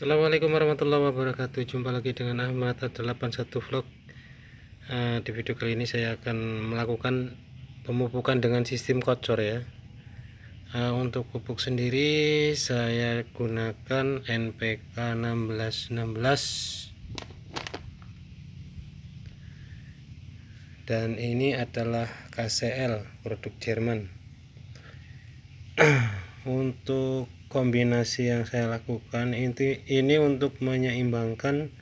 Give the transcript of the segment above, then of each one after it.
Assalamualaikum warahmatullahi wabarakatuh. Jumpa lagi dengan Ahmad 81 Vlog. Uh, Di video kali ini saya akan melakukan Pemupukan dengan sistem kocor ya. Uh, Untuk pupuk sendiri Saya gunakan NPK 1616 Dan ini adalah KCL Produk Jerman. Untuk kombinasi yang saya lakukan ini ini untuk menyeimbangkan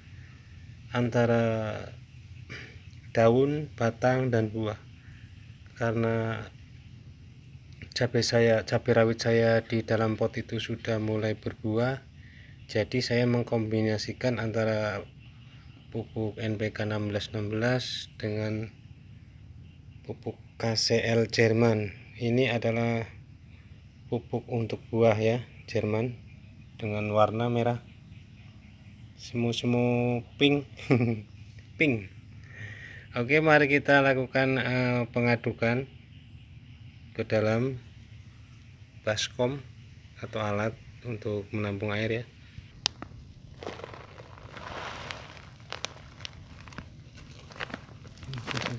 antara daun, batang dan buah. Karena cabai saya, cabai rawit saya di dalam pot itu sudah mulai berbuah. Jadi saya mengkombinasikan antara pupuk NPK 1616 dengan pupuk KCL Jerman. Ini adalah pupuk untuk buah ya Jerman dengan warna merah. Semu-semu pink. Pink. Oke mari kita lakukan uh, pengadukan ke dalam baskom atau alat untuk menampung air ya.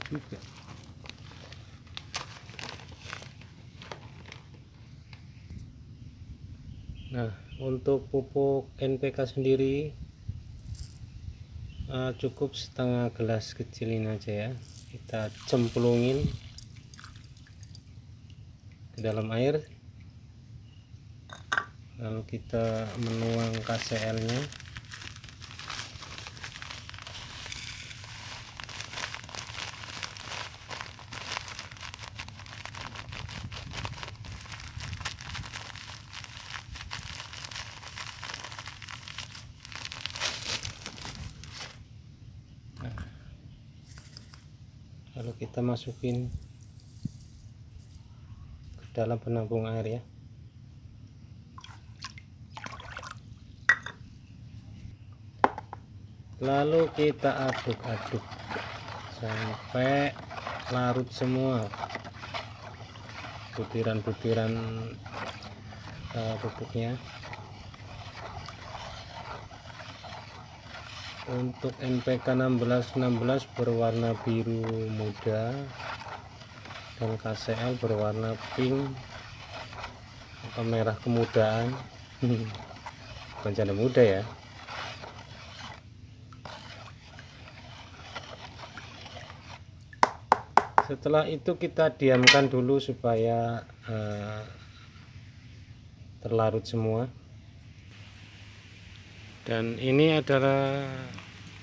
Juga Nah, untuk pupuk NPK sendiri uh, cukup setengah gelas kecilin aja ya. Kita cemplungin ke dalam air. Lalu kita menuang KCL-nya. Lalu kita masukin ke dalam penampung air ya. Lalu kita aduk-aduk sampai larut semua. Butiran-butiran uh, pupuknya untuk NPK 1616 berwarna biru muda dan KCL berwarna pink atau merah kemudaan. Bukan muda ya. Setelah itu kita diamkan dulu supaya uh, terlarut semua dan ini adalah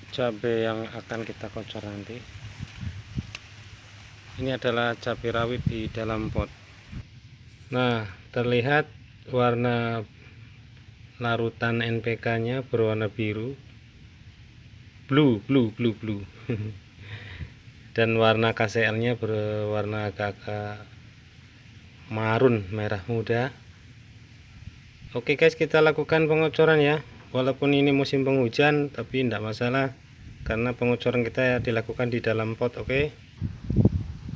cabai yang akan kita kocor nanti. Ini adalah cabai rawit di dalam pot. Nah terlihat warna larutan NPK nya berwarna biru. Blue blue blue blue. Dan warna KCL nya berwarna agak-agak marun merah muda. Oke guys kita lakukan pengocoran ya walaupun ini musim penghujan tapi tidak masalah karena pengucuran kita dilakukan di dalam pot oke? Okay?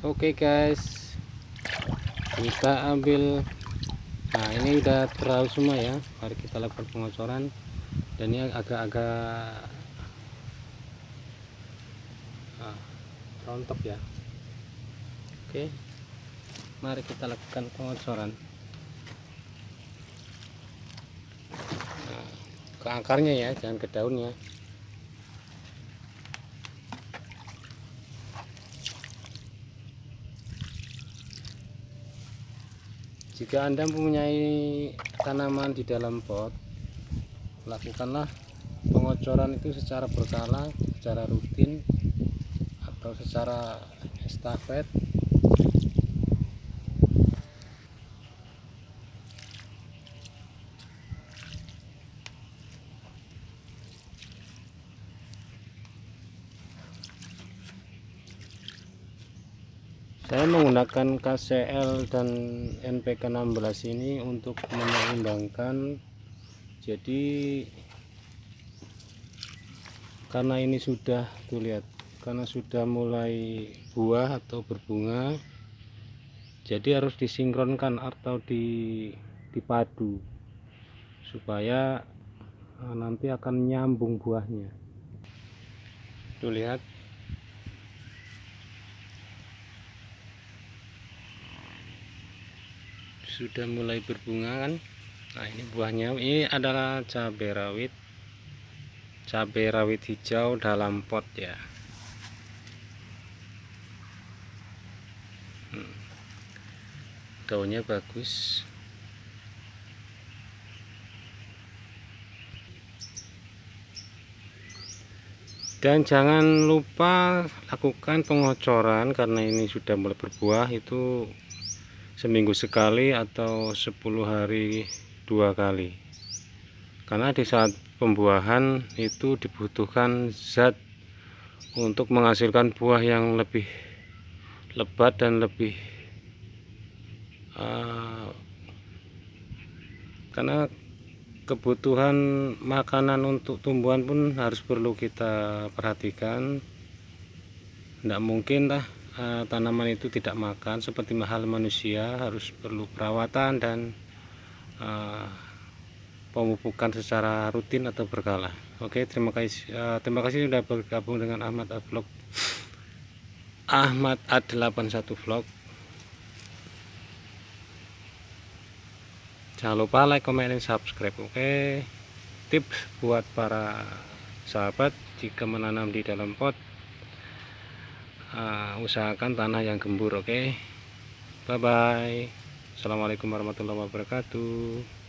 oke okay, guys. Kita ambil. Nah ini udah terlalu semua ya. Mari kita lakukan pengucuran. Dan ini agak-agak ah, rontok ya. Oke. Okay. mari kita lakukan pengucuran ke akarnya ya jangan ke daunnya. Jika anda mempunyai tanaman di dalam pot lakukanlah pengocoran itu secara berkala secara rutin atau secara estafet saya menggunakan KCL dan NPK 16 ini untuk menyeimbangkan. Jadi karena ini sudah tuh lihat karena sudah mulai buah atau berbunga jadi harus disinkronkan atau dipadu supaya Nah, nanti akan nyambung buahnya. Tuh lihat sudah mulai berbunga kan? Nah ini buahnya. Ini adalah cabai rawit. Cabai rawit hijau dalam pot ya. Hmm. daunnya bagus. Dan jangan lupa lakukan pengocoran karena ini sudah mulai berbuah itu seminggu sekali atau 10 hari dua kali. Karena di saat pembuahan itu dibutuhkan zat untuk menghasilkan buah yang lebih lebat dan lebih uh, karena kebutuhan makanan untuk tumbuhan pun harus perlu kita perhatikan. Tidak mungkin lah uh, tanaman itu tidak makan seperti mahal manusia harus perlu perawatan dan uh, pemupukan secara rutin atau berkala. Oke terima kasih uh, terima kasih sudah bergabung dengan Ahmad Vlog. Ahmad A81 Vlog. Jangan lupa like comment dan subscribe oke? Tips buat para sahabat jika menanam di dalam pot uh, usahakan tanah yang gembur oke okay? bye bye assalamualaikum warahmatullahi wabarakatuh